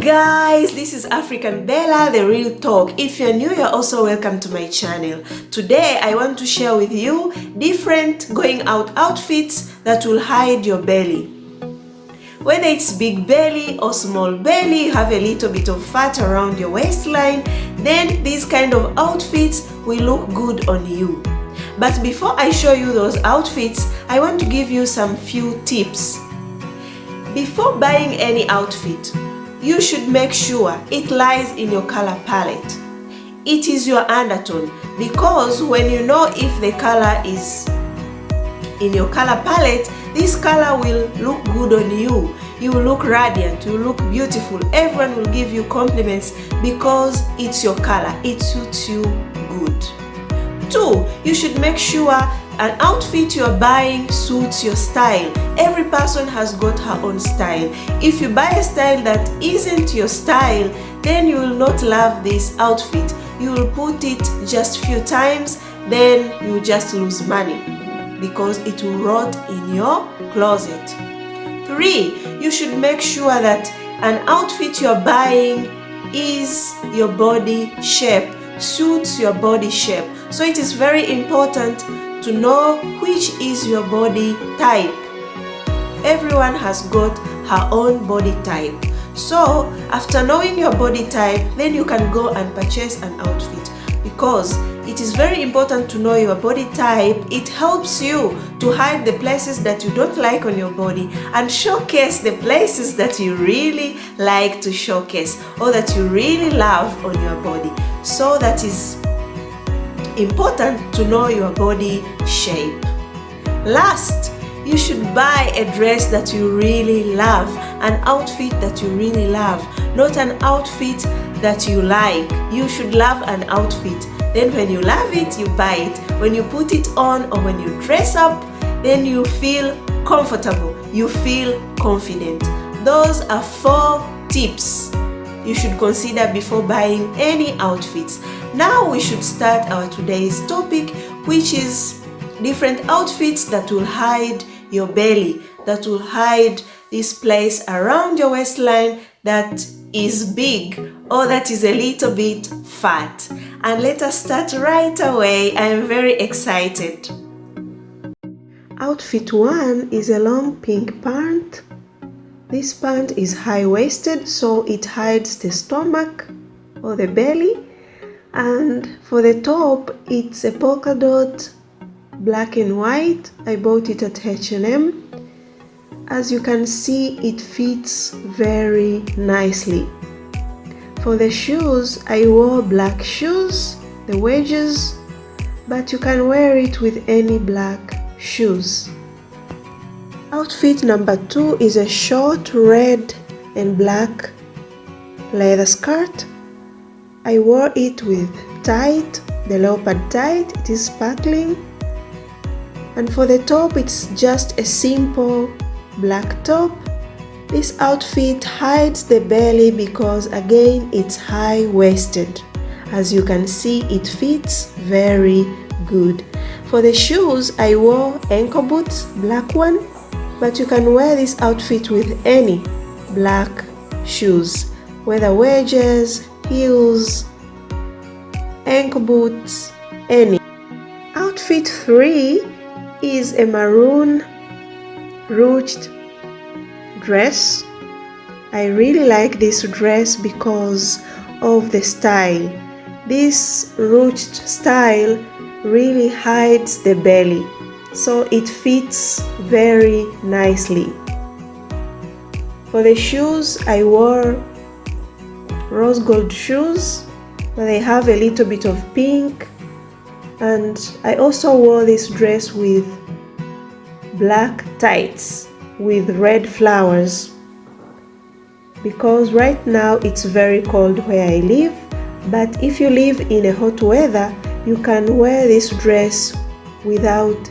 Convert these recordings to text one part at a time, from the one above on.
guys this is african bella the real talk. If you're new you're also welcome to my channel. Today i want to share with you different going out outfits that will hide your belly. Whether it's big belly or small belly you have a little bit of fat around your waistline then these kind of outfits will look good on you. But before i show you those outfits i want to give you some few tips. Before buying any outfit you should make sure it lies in your color palette. It is your undertone because when you know if the color is in your color palette, this color will look good on you. You will look radiant, you look beautiful. Everyone will give you compliments because it's your color. It suits you good. Two, you should make sure an outfit you're buying suits your style. Every person has got her own style. If you buy a style that isn't your style, then you will not love this outfit. You will put it just few times, then you just lose money because it will rot in your closet. Three, you should make sure that an outfit you're buying is your body shape, suits your body shape. So it is very important to know which is your body type. Everyone has got her own body type. So after knowing your body type, then you can go and purchase an outfit because it is very important to know your body type. It helps you to hide the places that you don't like on your body and showcase the places that you really like to showcase or that you really love on your body. So that is important to know your body shape. Last, you should buy a dress that you really love, an outfit that you really love, not an outfit that you like. You should love an outfit. Then when you love it, you buy it. When you put it on or when you dress up, then you feel comfortable, you feel confident. Those are four tips you should consider before buying any outfits. Now we should start our today's topic which is different outfits that will hide your belly, that will hide this place around your waistline that is big or that is a little bit fat. And let us start right away. I am very excited. Outfit 1 is a long pink pant this pant is high-waisted so it hides the stomach or the belly and for the top it's a polka dot black and white. I bought it at H&M. As you can see it fits very nicely. For the shoes I wore black shoes, the wedges, but you can wear it with any black shoes. Outfit number two is a short red and black leather skirt. I wore it with tight, the leopard tight, it is sparkling. And for the top, it's just a simple black top. This outfit hides the belly because again, it's high-waisted. As you can see, it fits very good. For the shoes, I wore ankle boots, black one, but you can wear this outfit with any black shoes whether wedges heels ankle boots any. Outfit 3 is a maroon ruched dress. I really like this dress because of the style. This ruched style really hides the belly so it fits very nicely. For the shoes, I wore rose gold shoes, they have a little bit of pink. And I also wore this dress with black tights with red flowers because right now it's very cold where I live but if you live in a hot weather you can wear this dress without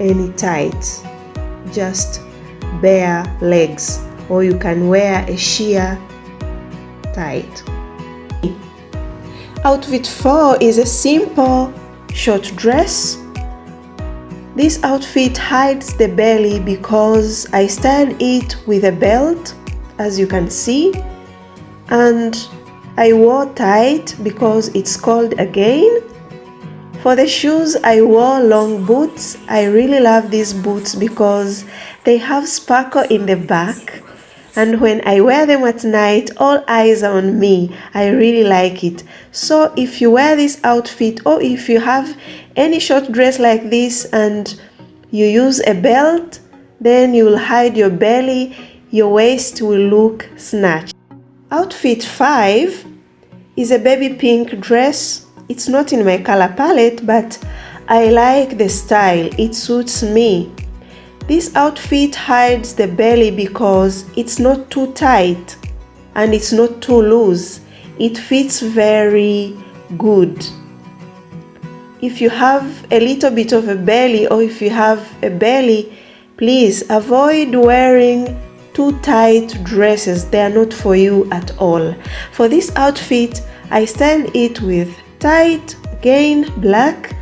any tights. Just bare legs or you can wear a sheer tight. Outfit 4 is a simple short dress. This outfit hides the belly because I styled it with a belt as you can see and I wore tight because it's cold again for the shoes, I wore long boots. I really love these boots because they have sparkle in the back. And when I wear them at night, all eyes are on me. I really like it. So if you wear this outfit or if you have any short dress like this and you use a belt, then you will hide your belly, your waist will look snatched. Outfit 5 is a baby pink dress it's not in my color palette, but I like the style. It suits me. This outfit hides the belly because it's not too tight and it's not too loose. It fits very good. If you have a little bit of a belly or if you have a belly, please avoid wearing too tight dresses. They are not for you at all. For this outfit, I styled it with tight again black.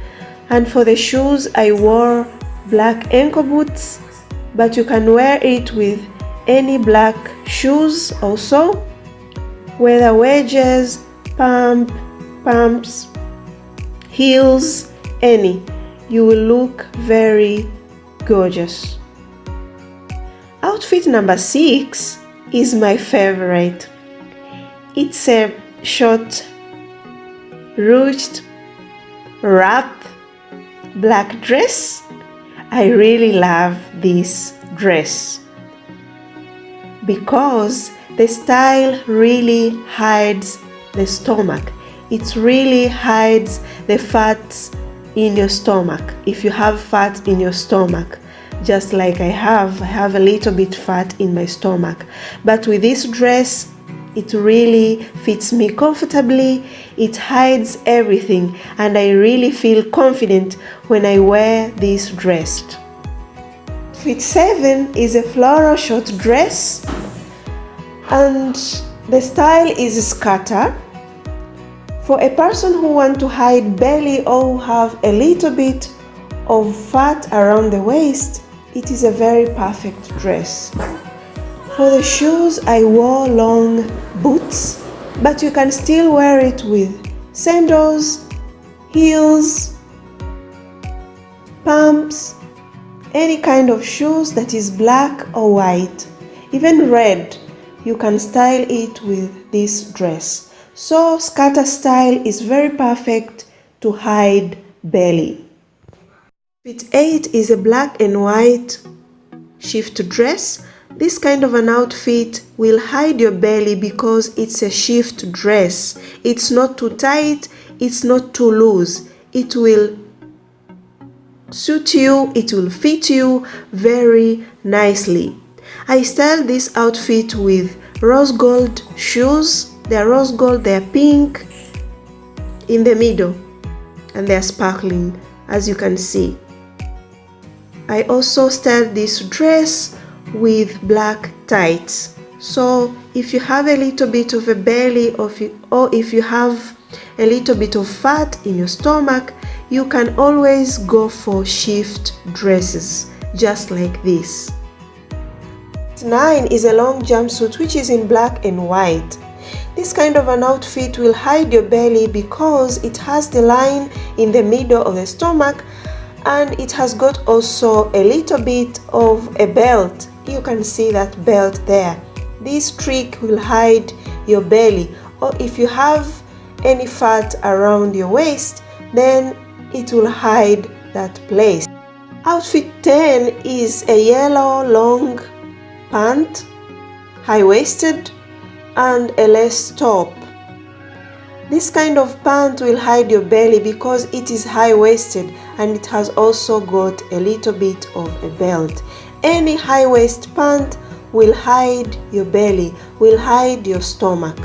And for the shoes I wore black ankle boots but you can wear it with any black shoes also. Whether wedges pump pumps heels any you will look very gorgeous. Outfit number six is my favorite. It's a short ruched wrap black dress. I really love this dress because the style really hides the stomach. It really hides the fats in your stomach. If you have fat in your stomach just like I have I have a little bit fat in my stomach. But with this dress it really fits me comfortably, it hides everything, and I really feel confident when I wear this dress. Fit 7 is a floral short dress and the style is skirt. For a person who want to hide belly or have a little bit of fat around the waist, it is a very perfect dress. For the shoes, I wore long boots, but you can still wear it with sandals, heels, pumps, any kind of shoes that is black or white, even red, you can style it with this dress. So skirt style is very perfect to hide belly. Fit 8 is a black and white shift dress this kind of an outfit will hide your belly because it's a shift dress. It's not too tight, it's not too loose. It will suit you, it will fit you very nicely. I styled this outfit with rose gold shoes. They're rose gold, they're pink in the middle and they're sparkling as you can see. I also styled this dress with black tights. So if you have a little bit of a belly or if you, or if you have a little bit of fat in your stomach you can always go for shift dresses just like this. 9 is a long jumpsuit which is in black and white. This kind of an outfit will hide your belly because it has the line in the middle of the stomach and it has got also a little bit of a belt. You can see that belt there. This trick will hide your belly. Or if you have any fat around your waist then it will hide that place. Outfit 10 is a yellow long pant high-waisted and a lace top this kind of pant will hide your belly because it is high-waisted and it has also got a little bit of a belt any high waist pant will hide your belly, will hide your stomach.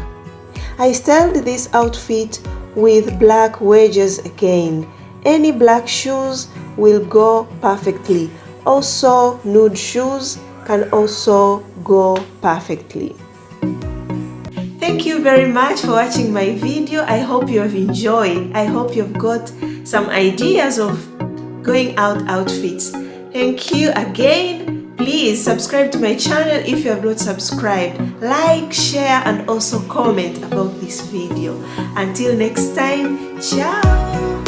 I styled this outfit with black wedges again. Any black shoes will go perfectly. Also nude shoes can also go perfectly. You very much for watching my video. I hope you have enjoyed. I hope you've got some ideas of going out outfits. Thank you again. Please subscribe to my channel if you have not subscribed like share and also comment about this video until next time ciao